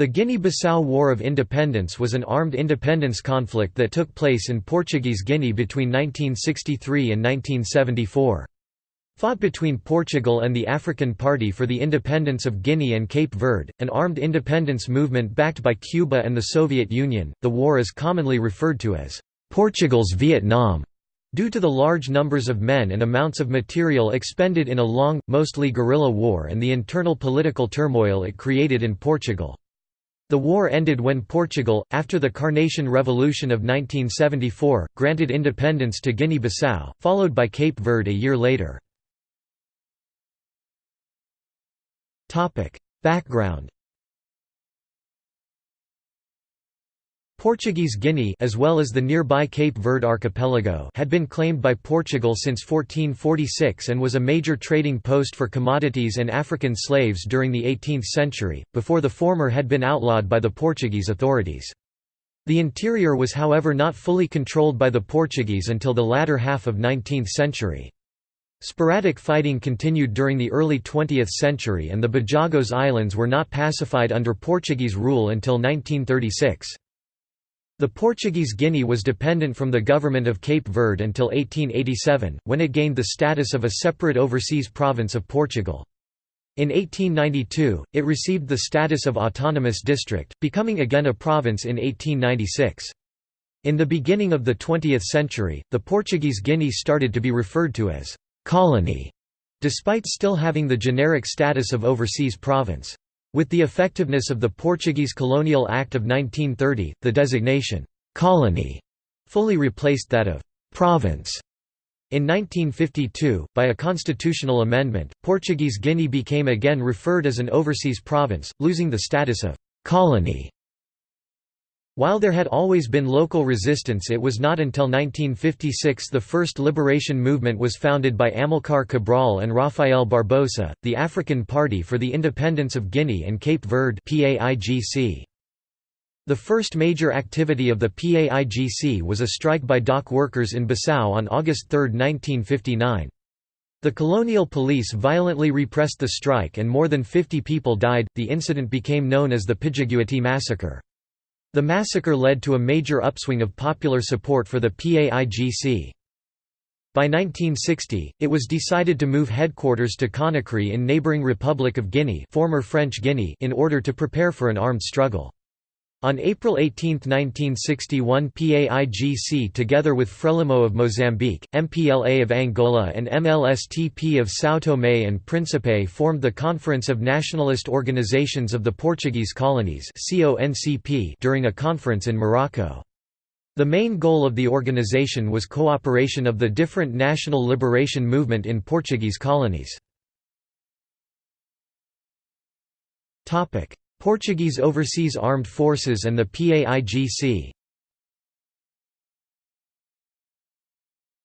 The Guinea-Bissau War of Independence was an armed independence conflict that took place in Portuguese Guinea between 1963 and 1974. Fought between Portugal and the African Party for the Independence of Guinea and Cape Verde, an armed independence movement backed by Cuba and the Soviet Union, the war is commonly referred to as Portugal's Vietnam. Due to the large numbers of men and amounts of material expended in a long, mostly guerrilla war and the internal political turmoil it created in Portugal. The war ended when Portugal, after the Carnation Revolution of 1974, granted independence to Guinea-Bissau, followed by Cape Verde a year later. Background Portuguese Guinea as well as the nearby Cape Verde archipelago had been claimed by Portugal since 1446 and was a major trading post for commodities and African slaves during the 18th century, before the former had been outlawed by the Portuguese authorities. The interior was however not fully controlled by the Portuguese until the latter half of 19th century. Sporadic fighting continued during the early 20th century and the Bijagós Islands were not pacified under Portuguese rule until 1936. The Portuguese Guinea was dependent from the government of Cape Verde until 1887, when it gained the status of a separate overseas province of Portugal. In 1892, it received the status of autonomous district, becoming again a province in 1896. In the beginning of the 20th century, the Portuguese Guinea started to be referred to as «colony», despite still having the generic status of overseas province. With the effectiveness of the Portuguese Colonial Act of 1930, the designation, «colony» fully replaced that of «province». In 1952, by a constitutional amendment, Portuguese Guinea became again referred as an overseas province, losing the status of «colony» While there had always been local resistance it was not until 1956 the first liberation movement was founded by Amilcar Cabral and Rafael Barbosa, the African Party for the Independence of Guinea and Cape Verde The first major activity of the PAIGC was a strike by dock workers in Bissau on August 3, 1959. The colonial police violently repressed the strike and more than 50 people died. The incident became known as the Pidjiguiti massacre. The massacre led to a major upswing of popular support for the PAIGC. By 1960, it was decided to move headquarters to Conakry in neighboring Republic of Guinea, former French Guinea in order to prepare for an armed struggle. On April 18, 1961 PAIGC together with Frelimo of Mozambique, MPLA of Angola and MLSTP of São Tomé and Príncipe formed the Conference of Nationalist Organizations of the Portuguese Colonies during a conference in Morocco. The main goal of the organization was cooperation of the different national liberation movement in Portuguese colonies. Portuguese Overseas Armed Forces and the PAIGC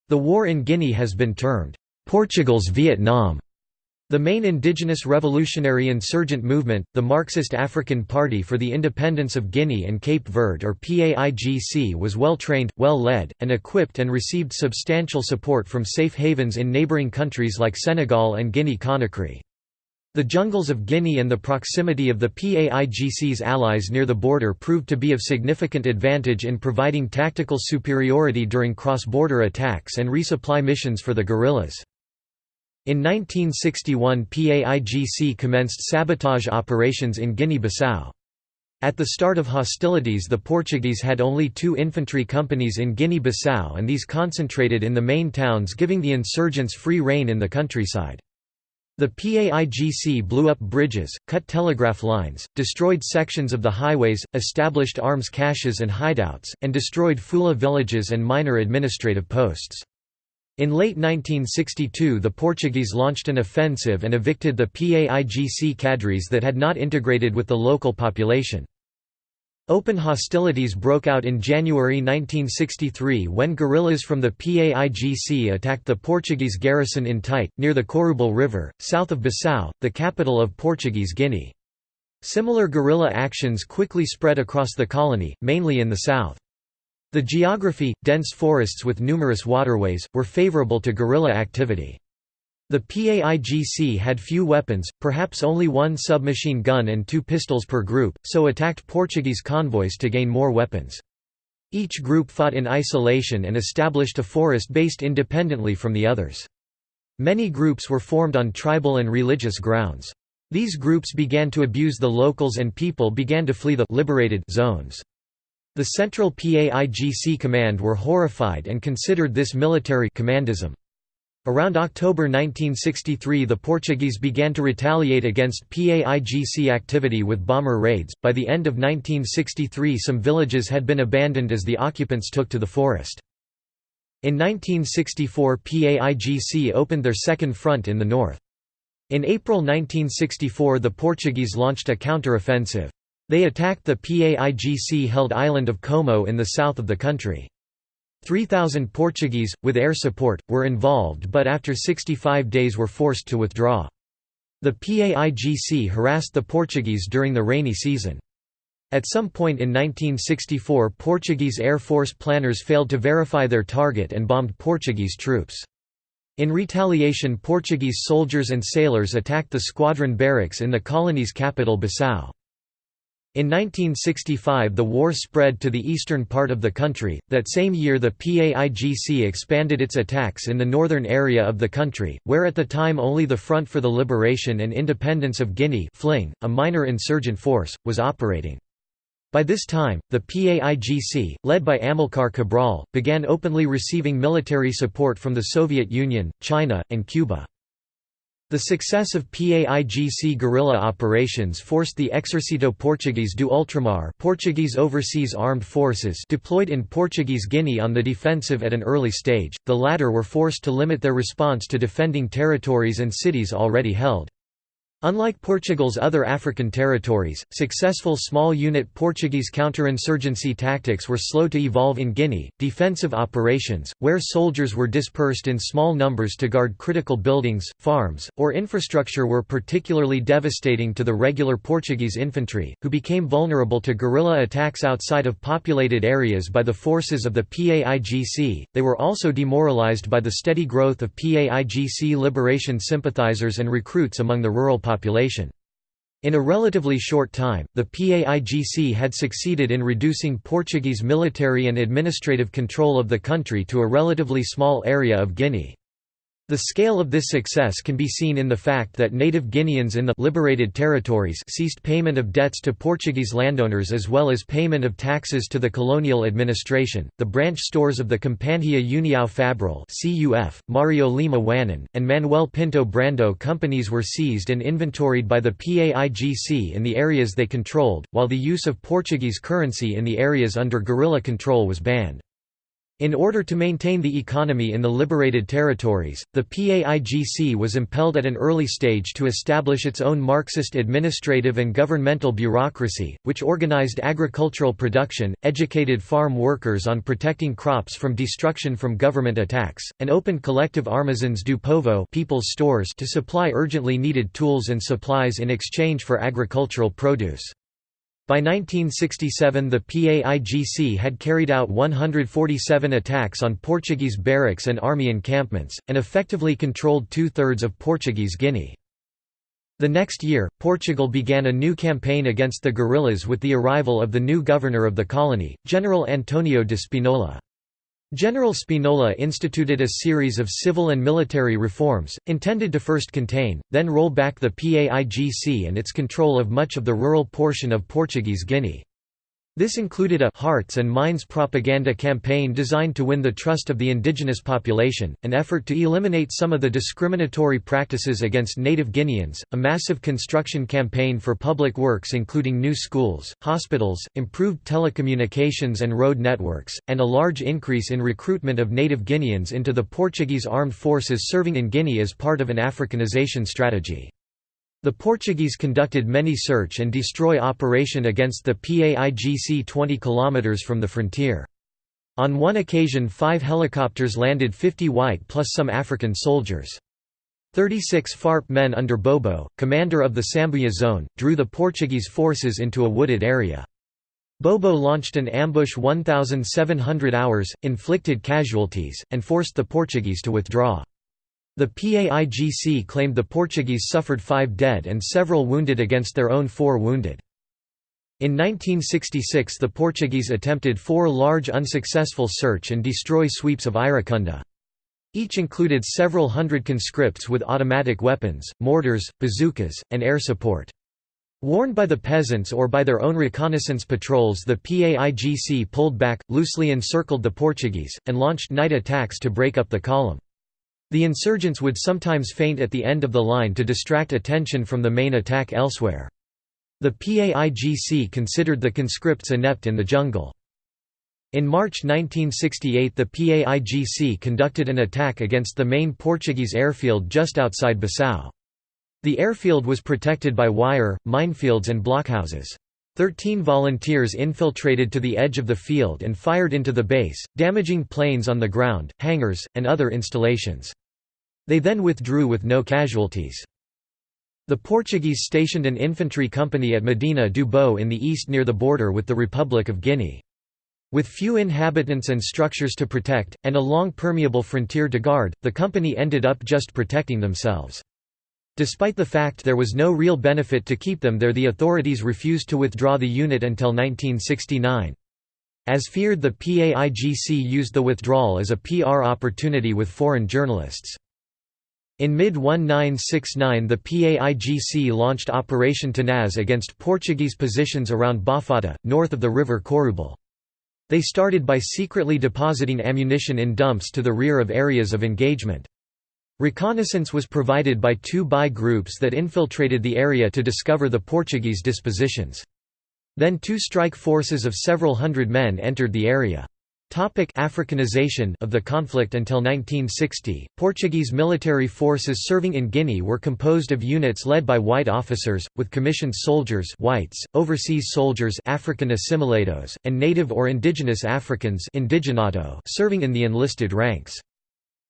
The war in Guinea has been termed, "...Portugal's Vietnam". The main indigenous revolutionary insurgent movement, the Marxist African Party for the Independence of Guinea and Cape Verde or PAIGC was well trained, well led, and equipped and received substantial support from safe havens in neighbouring countries like Senegal and Guinea-Conakry. The jungles of Guinea and the proximity of the PAIGC's allies near the border proved to be of significant advantage in providing tactical superiority during cross-border attacks and resupply missions for the guerrillas. In 1961 PAIGC commenced sabotage operations in Guinea-Bissau. At the start of hostilities the Portuguese had only two infantry companies in Guinea-Bissau and these concentrated in the main towns giving the insurgents free rein in the countryside. The PAIGC blew up bridges, cut telegraph lines, destroyed sections of the highways, established arms caches and hideouts, and destroyed Fula villages and minor administrative posts. In late 1962 the Portuguese launched an offensive and evicted the PAIGC cadres that had not integrated with the local population. Open hostilities broke out in January 1963 when guerrillas from the PAIGC attacked the Portuguese garrison in Tite, near the Corubal River, south of Bissau, the capital of Portuguese Guinea. Similar guerrilla actions quickly spread across the colony, mainly in the south. The geography, dense forests with numerous waterways, were favourable to guerrilla activity. The PAIGC had few weapons, perhaps only one submachine gun and two pistols per group, so attacked Portuguese convoys to gain more weapons. Each group fought in isolation and established a forest based independently from the others. Many groups were formed on tribal and religious grounds. These groups began to abuse the locals and people began to flee the liberated zones. The Central PAIGC Command were horrified and considered this military commandism. Around October 1963 the Portuguese began to retaliate against PAIGC activity with bomber raids. By the end of 1963 some villages had been abandoned as the occupants took to the forest. In 1964 PAIGC opened their second front in the north. In April 1964 the Portuguese launched a counter-offensive. They attacked the PAIGC-held island of Como in the south of the country. 3,000 Portuguese, with air support, were involved but after 65 days were forced to withdraw. The PAIGC harassed the Portuguese during the rainy season. At some point in 1964 Portuguese Air Force planners failed to verify their target and bombed Portuguese troops. In retaliation Portuguese soldiers and sailors attacked the squadron barracks in the colony's capital Bissau. In 1965 the war spread to the eastern part of the country, that same year the PAIGC expanded its attacks in the northern area of the country, where at the time only the Front for the Liberation and Independence of Guinea a minor insurgent force, was operating. By this time, the PAIGC, led by Amilcar Cabral, began openly receiving military support from the Soviet Union, China, and Cuba. The success of PAIGC guerrilla operations forced the Exército Português do Ultramar Portuguese Overseas Armed Forces deployed in Portuguese Guinea on the defensive at an early stage, the latter were forced to limit their response to defending territories and cities already held. Unlike Portugal's other African territories, successful small-unit Portuguese counterinsurgency tactics were slow to evolve in Guinea. Defensive operations, where soldiers were dispersed in small numbers to guard critical buildings, farms, or infrastructure were particularly devastating to the regular Portuguese infantry, who became vulnerable to guerrilla attacks outside of populated areas by the forces of the PAIGC. They were also demoralized by the steady growth of PAIGC liberation sympathizers and recruits among the rural population. In a relatively short time, the PAIGC had succeeded in reducing Portuguese military and administrative control of the country to a relatively small area of Guinea. The scale of this success can be seen in the fact that native Guineans in the liberated territories ceased payment of debts to Portuguese landowners as well as payment of taxes to the colonial administration. The branch stores of the Companhia União Fabril (CUF), Mario Lima Wannon, and Manuel Pinto Brando companies were seized and inventoried by the PAIGC in the areas they controlled, while the use of Portuguese currency in the areas under guerrilla control was banned. In order to maintain the economy in the liberated territories, the PAIGC was impelled at an early stage to establish its own Marxist administrative and governmental bureaucracy, which organized agricultural production, educated farm workers on protecting crops from destruction from government attacks, and opened collective armazéns do povo people's stores to supply urgently needed tools and supplies in exchange for agricultural produce. By 1967 the PAIGC had carried out 147 attacks on Portuguese barracks and army encampments, and effectively controlled two-thirds of Portuguese Guinea. The next year, Portugal began a new campaign against the guerrillas with the arrival of the new governor of the colony, General Antonio de Spinola. General Spinola instituted a series of civil and military reforms, intended to first contain, then roll back the PAIGC and its control of much of the rural portion of Portuguese Guinea. This included a «hearts and minds» propaganda campaign designed to win the trust of the indigenous population, an effort to eliminate some of the discriminatory practices against native Guineans, a massive construction campaign for public works including new schools, hospitals, improved telecommunications and road networks, and a large increase in recruitment of native Guineans into the Portuguese armed forces serving in Guinea as part of an Africanization strategy. The Portuguese conducted many search and destroy operation against the PAIGC 20 km from the frontier. On one occasion five helicopters landed 50 white plus some African soldiers. 36 FARP men under Bobo, commander of the Sambuia zone, drew the Portuguese forces into a wooded area. Bobo launched an ambush 1,700 hours, inflicted casualties, and forced the Portuguese to withdraw. The PAIGC claimed the Portuguese suffered five dead and several wounded against their own four wounded. In 1966 the Portuguese attempted four large unsuccessful search and destroy sweeps of Iracunda. Each included several hundred conscripts with automatic weapons, mortars, bazookas, and air support. Warned by the peasants or by their own reconnaissance patrols the PAIGC pulled back, loosely encircled the Portuguese, and launched night attacks to break up the column. The insurgents would sometimes feint at the end of the line to distract attention from the main attack elsewhere. The PAIGC considered the conscripts inept in the jungle. In March 1968 the PAIGC conducted an attack against the main Portuguese airfield just outside Bissau. The airfield was protected by wire, minefields and blockhouses. Thirteen volunteers infiltrated to the edge of the field and fired into the base, damaging planes on the ground, hangars, and other installations. They then withdrew with no casualties. The Portuguese stationed an infantry company at Medina do Boé in the east near the border with the Republic of Guinea. With few inhabitants and structures to protect, and a long permeable frontier to guard, the company ended up just protecting themselves. Despite the fact there was no real benefit to keep them there the authorities refused to withdraw the unit until 1969. As feared the PAIGC used the withdrawal as a PR opportunity with foreign journalists. In mid-1969 the PAIGC launched Operation Tenaz against Portuguese positions around Bafatá, north of the river Corubal. They started by secretly depositing ammunition in dumps to the rear of areas of engagement. Reconnaissance was provided by two BI groups that infiltrated the area to discover the Portuguese dispositions. Then two strike forces of several hundred men entered the area. Topic Africanization of the conflict Until 1960, Portuguese military forces serving in Guinea were composed of units led by white officers, with commissioned soldiers whites, overseas soldiers African assimilados, and native or indigenous Africans serving in the enlisted ranks.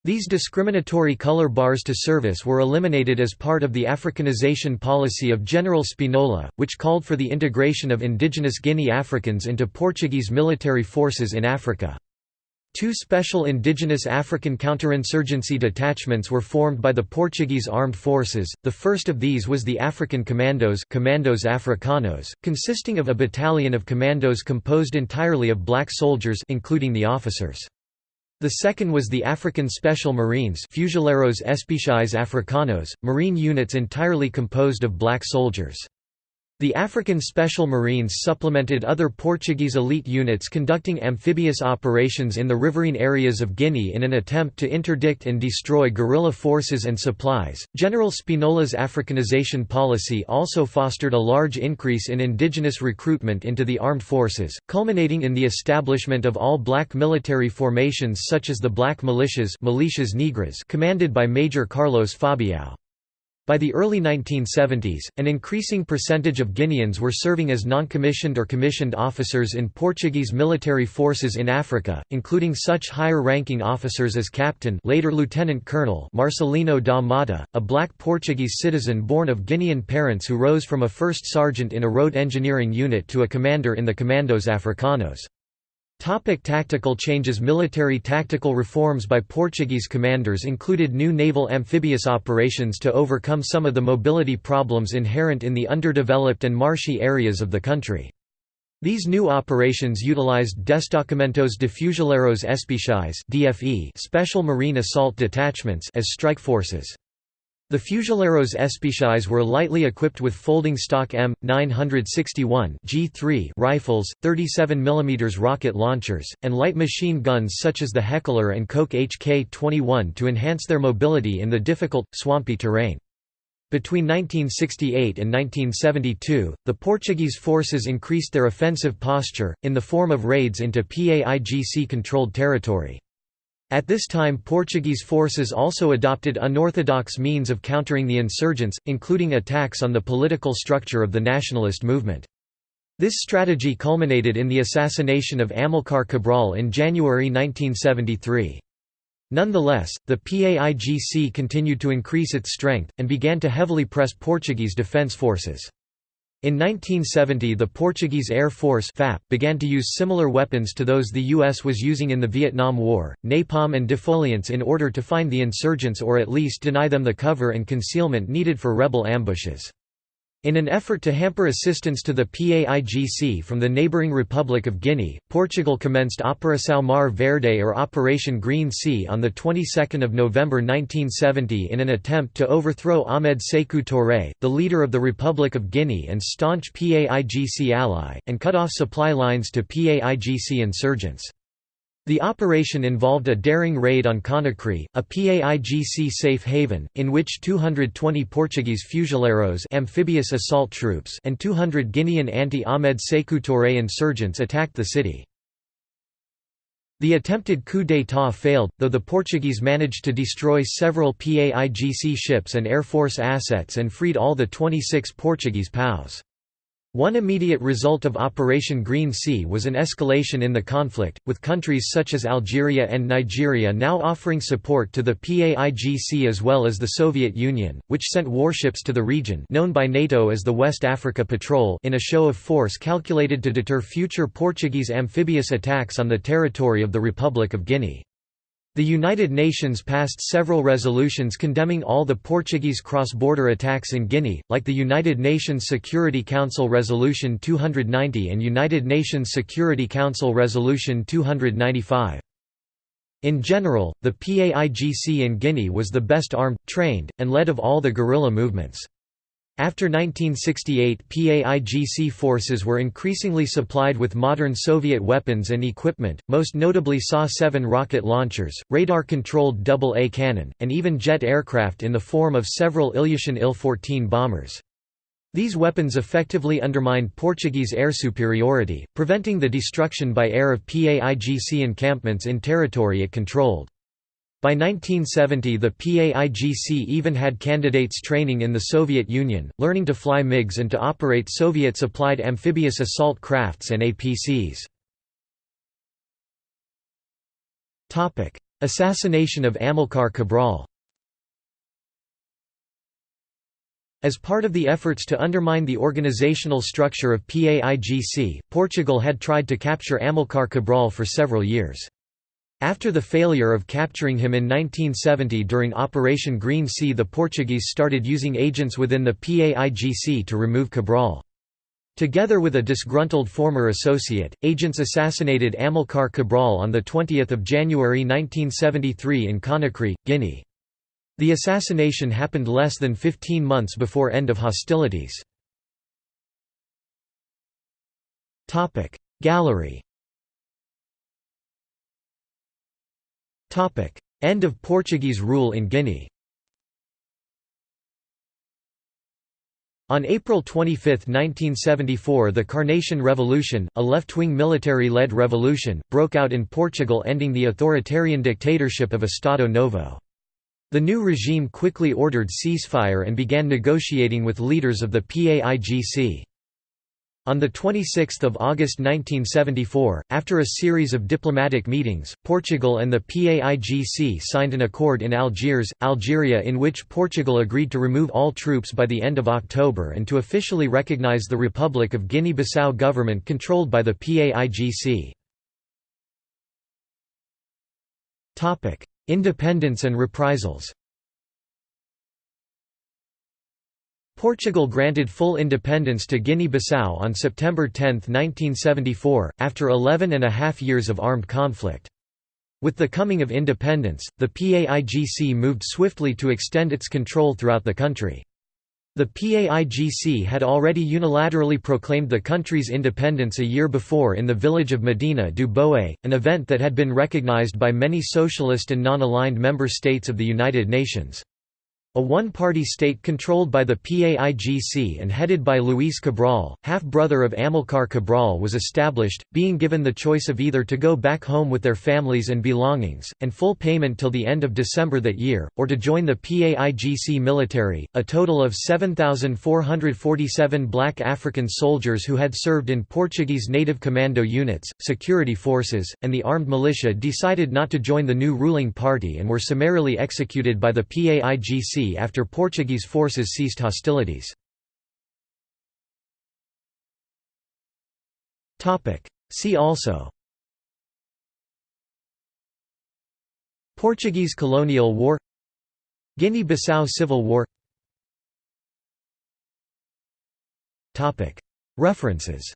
These discriminatory color bars to service were eliminated as part of the Africanization policy of General Spinola, which called for the integration of indigenous Guinea Africans into Portuguese military forces in Africa. Two special indigenous African counterinsurgency detachments were formed by the Portuguese armed forces, the first of these was the African Commandos Commandos Africanos, consisting of a battalion of commandos composed entirely of black soldiers including the officers. The second was the African Special Marines Fuzileiros Especiais Africanos, marine units entirely composed of black soldiers. The African Special Marines supplemented other Portuguese elite units conducting amphibious operations in the riverine areas of Guinea in an attempt to interdict and destroy guerrilla forces and supplies. General Spinola's Africanization policy also fostered a large increase in indigenous recruitment into the armed forces, culminating in the establishment of all black military formations such as the Black Militias, Militias Negras commanded by Major Carlos Fabiao. By the early 1970s, an increasing percentage of Guineans were serving as non-commissioned or commissioned officers in Portuguese military forces in Africa, including such higher-ranking officers as Captain later Lieutenant Colonel Marcelino da Mata, a black Portuguese citizen born of Guinean parents who rose from a first sergeant in a road engineering unit to a commander in the Commandos Africanos. Topic tactical changes Military tactical reforms by Portuguese commanders included new naval amphibious operations to overcome some of the mobility problems inherent in the underdeveloped and marshy areas of the country. These new operations utilized Destacamentos de Fuzileiros Especiais special marine assault detachments as strike forces. The Fuzileiros Especiais were lightly equipped with folding stock M961 G3 rifles, 37 mm rocket launchers, and light machine guns such as the Heckler and Koch HK-21 to enhance their mobility in the difficult, swampy terrain. Between 1968 and 1972, the Portuguese forces increased their offensive posture, in the form of raids into PAIGC-controlled territory. At this time Portuguese forces also adopted unorthodox means of countering the insurgents, including attacks on the political structure of the nationalist movement. This strategy culminated in the assassination of Amilcar Cabral in January 1973. Nonetheless, the PAIGC continued to increase its strength, and began to heavily press Portuguese defence forces. In 1970 the Portuguese Air Force FAP began to use similar weapons to those the U.S. was using in the Vietnam War, napalm and defoliants in order to find the insurgents or at least deny them the cover and concealment needed for rebel ambushes. In an effort to hamper assistance to the PAIGC from the neighbouring Republic of Guinea, Portugal commenced Operação Mar Verde or Operation Green Sea on the 22nd of November 1970 in an attempt to overthrow Ahmed Sékou Touré, the leader of the Republic of Guinea and staunch PAIGC ally, and cut off supply lines to PAIGC insurgents. The operation involved a daring raid on Conakry, a PAIGC safe haven, in which 220 Portuguese fuzileiros amphibious assault troops and 200 Guinean anti-Ahmed Sékou Touré insurgents attacked the city. The attempted coup d'état failed, though the Portuguese managed to destroy several PAIGC ships and Air Force assets and freed all the 26 Portuguese POWs. One immediate result of Operation Green Sea was an escalation in the conflict, with countries such as Algeria and Nigeria now offering support to the PAIGC as well as the Soviet Union, which sent warships to the region known by NATO as the West Africa Patrol in a show of force calculated to deter future Portuguese amphibious attacks on the territory of the Republic of Guinea. The United Nations passed several resolutions condemning all the Portuguese cross-border attacks in Guinea, like the United Nations Security Council Resolution 290 and United Nations Security Council Resolution 295. In general, the PAIGC in Guinea was the best armed, trained, and led of all the guerrilla movements. After 1968 PAIGC forces were increasingly supplied with modern Soviet weapons and equipment, most notably SA-7 rocket launchers, radar-controlled AA cannon, and even jet aircraft in the form of several Ilyushin Il-14 bombers. These weapons effectively undermined Portuguese air superiority, preventing the destruction by air of PAIGC encampments in territory it controlled. By 1970 the PAIGC even had candidates training in the Soviet Union, learning to fly MiGs and to operate Soviet-supplied amphibious assault crafts and APCs. Assassination of Amilcar Cabral As part of the efforts to undermine the organizational structure of PAIGC, Portugal had tried to capture Amilcar Cabral for several years. After the failure of capturing him in 1970 during Operation Green Sea the Portuguese started using agents within the PAIGC to remove Cabral. Together with a disgruntled former associate, agents assassinated Amilcar Cabral on 20 January 1973 in Conakry, Guinea. The assassination happened less than 15 months before end of hostilities. Gallery End of Portuguese rule in Guinea On April 25, 1974 the Carnation Revolution, a left-wing military-led revolution, broke out in Portugal ending the authoritarian dictatorship of Estado Novo. The new regime quickly ordered ceasefire and began negotiating with leaders of the PAIGC. On 26 August 1974, after a series of diplomatic meetings, Portugal and the PAIGC signed an accord in Algiers, Algeria in which Portugal agreed to remove all troops by the end of October and to officially recognize the Republic of Guinea-Bissau government controlled by the PAIGC. Independence and reprisals Portugal granted full independence to Guinea-Bissau on September 10, 1974, after 11 and a half years of armed conflict. With the coming of independence, the PAIGC moved swiftly to extend its control throughout the country. The PAIGC had already unilaterally proclaimed the country's independence a year before in the village of Medina du Boé, an event that had been recognized by many socialist and non-aligned member states of the United Nations. A one-party state controlled by the PAIGC and headed by Luis Cabral, half-brother of Amilcar Cabral was established, being given the choice of either to go back home with their families and belongings, and full payment till the end of December that year, or to join the PAIGC military. A total of 7,447 black African soldiers who had served in Portuguese native commando units, security forces, and the armed militia decided not to join the new ruling party and were summarily executed by the PAIGC Sea after Portuguese forces ceased hostilities. See also Portuguese colonial war Guinea-Bissau Civil War References,